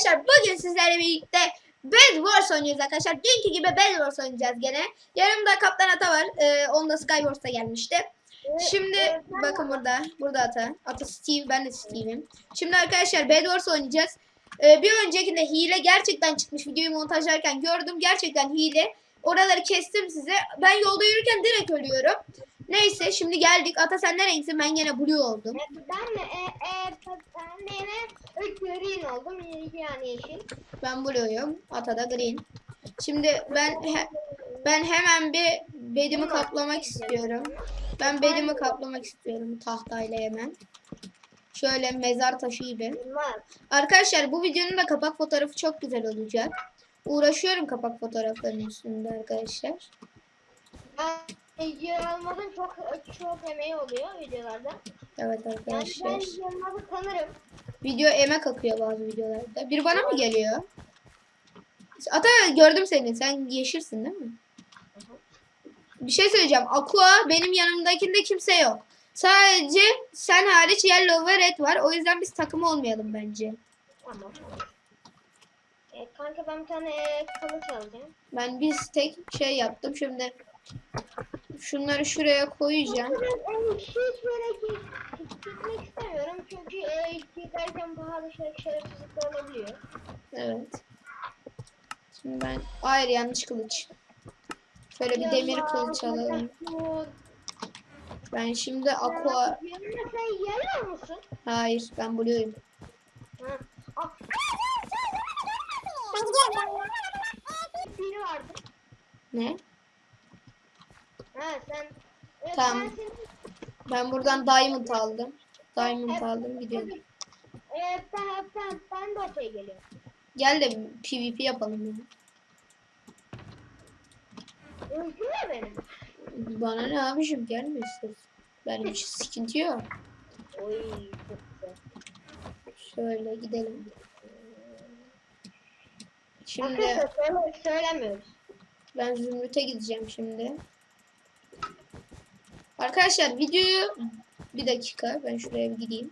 arkadaşlar bugün sizlerle birlikte Bed Wars oynuyoruz arkadaşlar. Dünkü gibi Bed Wars oynayacağız gene. Yanımda Kaptan Ata var. Ee, onda Skywars'ta gelmişti. Şimdi bakın burada. Burada Ata. Ata Steve. Ben de Steve'im. Şimdi arkadaşlar Bed Wars oynayacağız. Ee, bir öncekinde hile gerçekten çıkmış. Videoyu montajlarken gördüm. Gerçekten hile. Oraları kestim size. Ben yolda yürürken direkt ölüyorum. Neyse şimdi geldik. Ata sen neredesin? Ben yine blue oldum. Ben de e, e, ben de yine green oldum yani yeşil. Ben blue'yum. Ata da green. Şimdi ben he- ben hemen bir bedimi kaplamak istiyorum. Ben bedimi kaplamak istiyorum tahtayla hemen. Şöyle mezar taşı gibi. Arkadaşlar bu videonun da kapak fotoğrafı çok güzel olacak. Uğraşıyorum kapak fotoğraflarının üstünde arkadaşlar. Yer çok çok emeği oluyor videolarda. Evet Yani ben arkadaşlar. Yılmaz'ı tanırım. Video emek akıyor bazı videolarda. Bir bana mı geliyor? Ata gördüm seni. Sen yeşilsin değil mi? Bir şey söyleyeceğim. Aqua benim yanımdakinde kimse yok. Sadece sen hariç Yellow ve Red var. O yüzden biz takım olmayalım bence. Tamam. E, kanka ben bir tane e, kılıç alacağım. Ben biz tek şey yaptım. Şimdi şunları şuraya koyacağım. Ben hiç böyle gitmek istemiyorum çünkü e, giderken pahalı şey, şerefsizlikler olabiliyor. Evet. Şimdi ben... Hayır yanlış kılıç. Şöyle bir demir kılıç alalım. Ben şimdi aqua... Sen yellow musun? Hayır ben blue'yum. Ne? Ha sen. Evet, Tamam. Ben senin, Ben buradan diamond aldım. Diamond aldım gidiyorum. e, ben, ben, ben de ortaya geliyorum. Gel de PvP yapalım ya. Öldü mü benim? Bana ne abicim gelme istersen. Benim için sıkıntı yok. Oy çok güzel. Şöyle gidelim. Şimdi Arkadaşlar söyle, söylemiyoruz. ben Zümrüt'e gideceğim şimdi. Arkadaşlar videoyu bir dakika ben şuraya bir gideyim.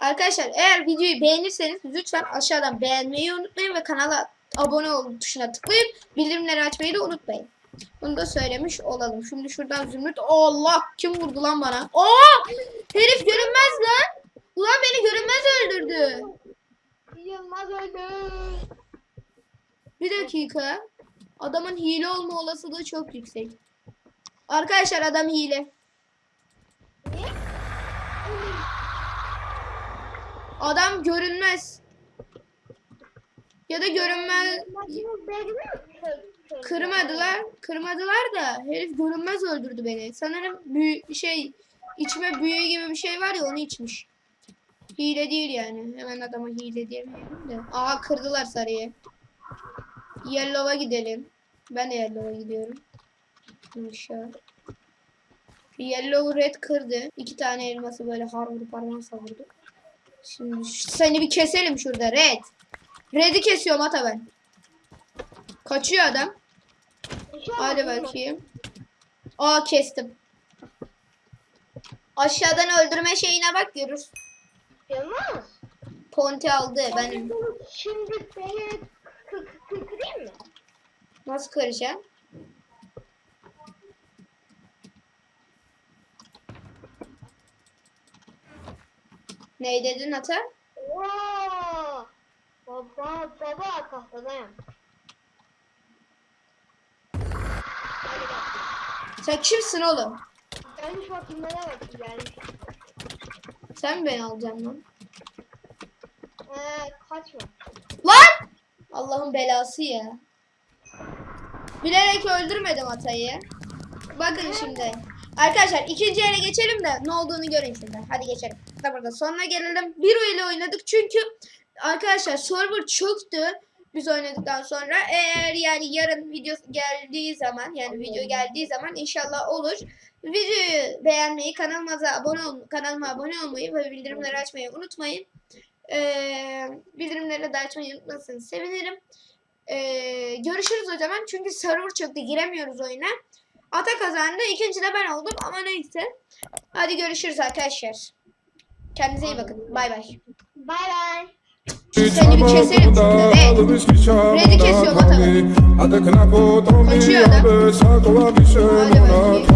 Arkadaşlar eğer videoyu beğenirseniz lütfen aşağıdan beğenmeyi unutmayın ve kanala abone ol tuşuna tıklayıp bildirimleri açmayı da unutmayın. Bunu da söylemiş olalım. Şimdi şuradan Zümrüt. Allah kim vurdu lan bana? Aa! Herif görünmez lan. Ulan beni görünmez öldürdü. Yılmaz öldü. Bir dakika. Adamın hile olma olasılığı çok yüksek. Arkadaşlar adam hile. Adam görünmez. Ya da görünmez. Kırmadılar. Kırmadılar da herif görünmez öldürdü beni. Sanırım büyü şey içme büyü gibi bir şey var ya onu içmiş. Hile değil yani. Hemen adama hile diyemeyelim de. Aha kırdılar sarıyı. Yellow'a gidelim. Ben de Yellow'a gidiyorum. Aşağı. Yellow red kırdı. İki tane elması böyle har vurup harman savurdu. Şimdi seni bir keselim şurada red. Red'i kesiyorum ata ben. Kaçıyor adam. Hadi bakayım. Aa kestim. Aşağıdan öldürme şeyine bak görür. Yılmaz. Ponti aldı benim. Şimdi beni kı- kı- kırayım mı? Nasıl kıracağım? Ne dedin ata? Oo! Baba baba tahtadayım. Bak. Sen kimsin oğlum? Ben şu nereye bakayım yani. Sen mi beni alacaksın lan? Ee, kaçma. Lan! Allah'ın belası ya. Bilerek öldürmedim atayı. Bakın şimdi. Arkadaşlar ikinci ele geçelim de ne olduğunu görün şimdi. Hadi geçelim. Da burada sonuna gelelim. Bir ile oynadık çünkü arkadaşlar server çöktü. Biz oynadıktan sonra eğer yani yarın video geldiği zaman yani video geldiği zaman inşallah olur. Videoyu beğenmeyi, kanalımıza abone ol, kanalıma abone olmayı ve bildirimleri açmayı unutmayın. Ee, bildirimleri de açmayı unutmazsanız sevinirim. Ee, görüşürüz o zaman. Çünkü server çöktü. Giremiyoruz oyuna. Ata kazandı. İkinci de ben oldum ama neyse. Hadi görüşürüz arkadaşlar. Kendinize iyi bakın. Bay bay. Bay bay. Seni bir keserim şurada. Red. Red'i kesiyorum. Kaçıyor da. Hadi bakayım.